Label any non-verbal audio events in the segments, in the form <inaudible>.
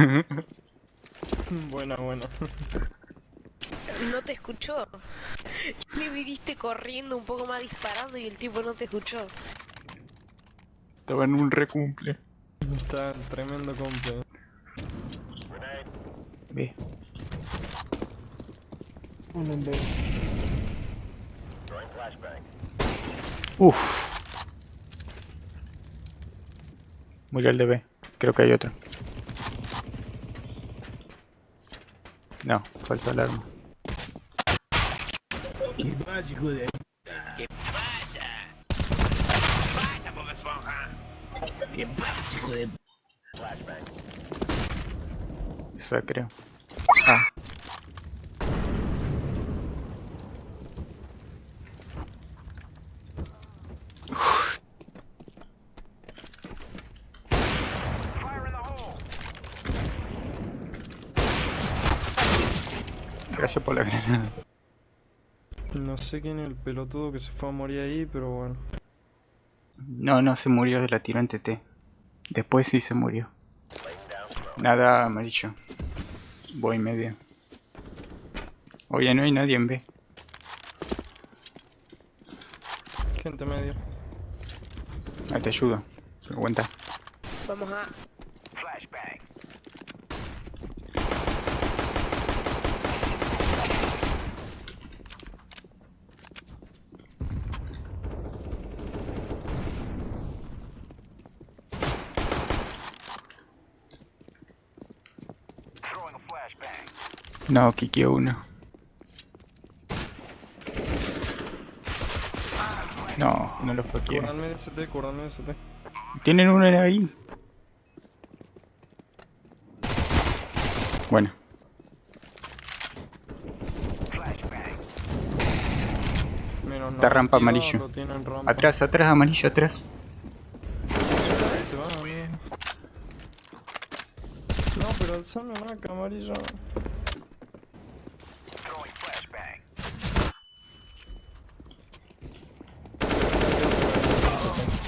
<laughs> buena, buena. No te escuchó. Me viniste corriendo un poco más disparando y el tipo no te escuchó. Estaba en un recumple. Está tremendo comple. Ve. En B. Uf. Murió el de B. Creo que hay otro. No, falsa alarma. ¿Qué pasa, hijo de ¿Qué pasa? Pasa, Bob Esponja. ¿Qué pasa, hijo de Esa creo. Ah. Gracias por la granada. No sé quién es el pelotudo que se fue a morir ahí, pero bueno. No, no se murió de la tiro en TT. Después sí se murió. Nada amarillo. Voy medio. Oye, no hay nadie en B. Gente medio. Ah, te ayudo. Se cuenta. Vamos a... No, Kiki uno. No, no lo fue ST, ST. Tienen uno ahí. Bueno, Menos Está rampa 92, amarillo. tienen rampa. atrás, atrás, amarillo, atrás. Ahí se va, bien. No, pero alzame una camarilla.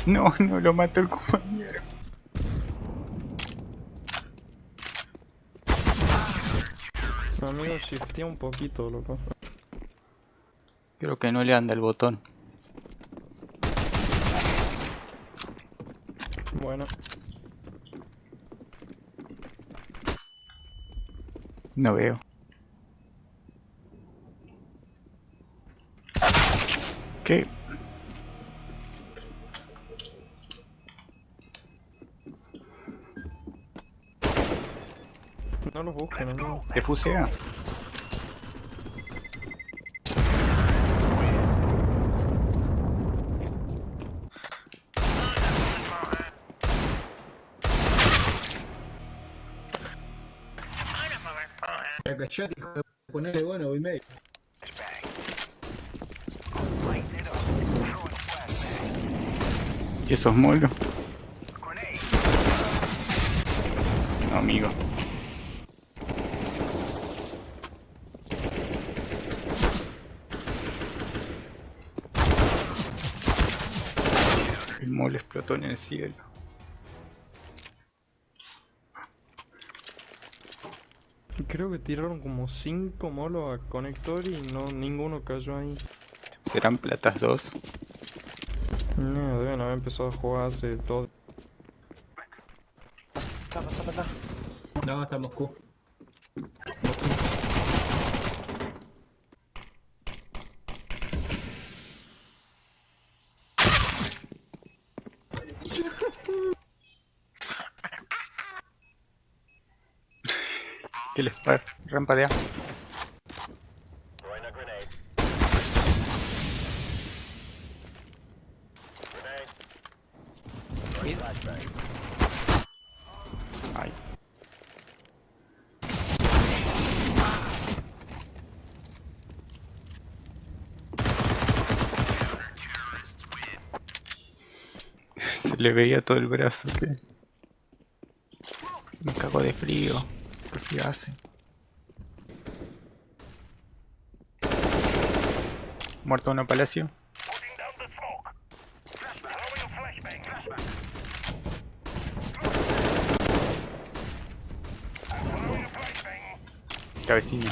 No, no lo mató el compañero. Mi amigo shiftea un poquito, loco. Creo que no le anda el botón. Bueno, No veo. ¿Qué? no los busquen, amigo. ¿Te fusea? Callate, hijo de Ponele bueno, voy medio. ¿Y esos molos? No, amigo. El mole explotó en el cielo. Creo que tiraron como 5 molos a conector y no ninguno cayó ahí. ¿Serán platas 2? No, deben haber empezado a jugar hace todo. No, está Moscú. ¿Qué les pasa? Rampa de A. Se le veía todo el brazo que... Me cago de frío. ¿Por qué hace? Muerto uno palacio. Cabecilla.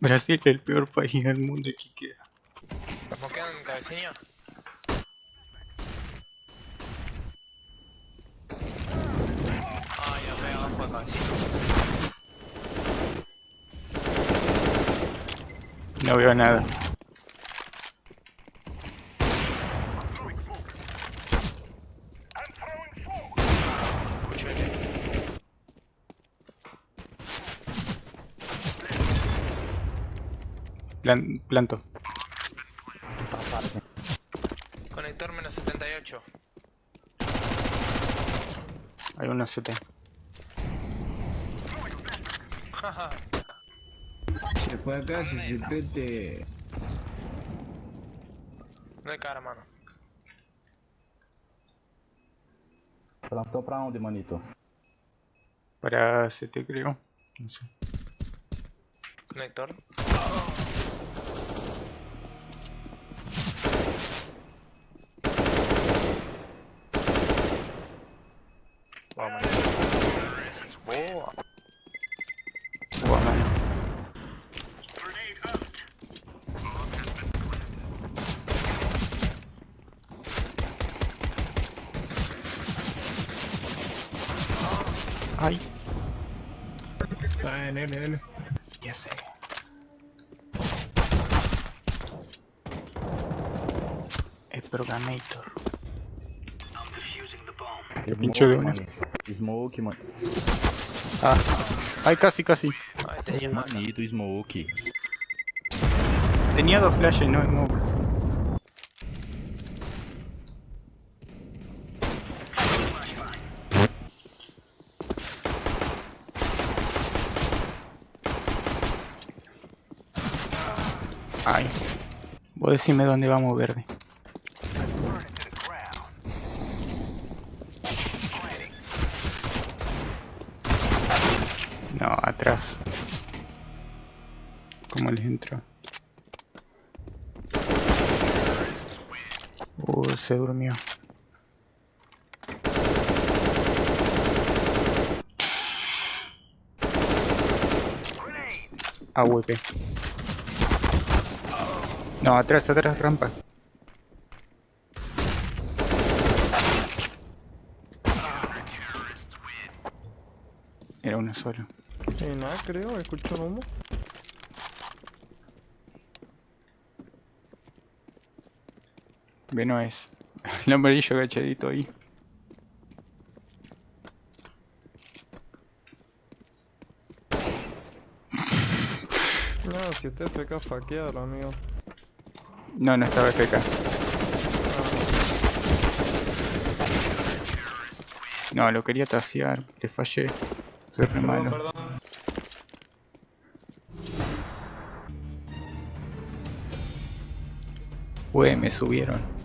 Brasil es el peor país del mundo que queda. ¿Nos quedan cabecilla? No veo nada. Plan planto. Conector menos 78. Hay unos 7. Você foi a caixa de PT. é cara, mano. Plantou pra onde, manito? Para CT, creio. Não sei. Conector. Boa, mano. Boa. Ah, en N, N. ya sé. El Programator. pincho de una. mano. Smoke, mano. Ah, ay, casi, casi. Ay. Manito, smoke. Tenía dos flashes no smoke. Ay. Vos decime dónde vamos verde. No, atrás. ¿Cómo les entro? Uh, se durmió. AWP. No, atrás, atrás, rampa. Era uno solo. Y nada, creo, escucho un humo. Ve, no es. <laughs> El amarillo agachadito ahí. <laughs> No, si usted FK faquealo, amigo. No, no estaba FK. No, lo quería tasear, le fallé. Soy re malo. perdón. Ué, me subieron.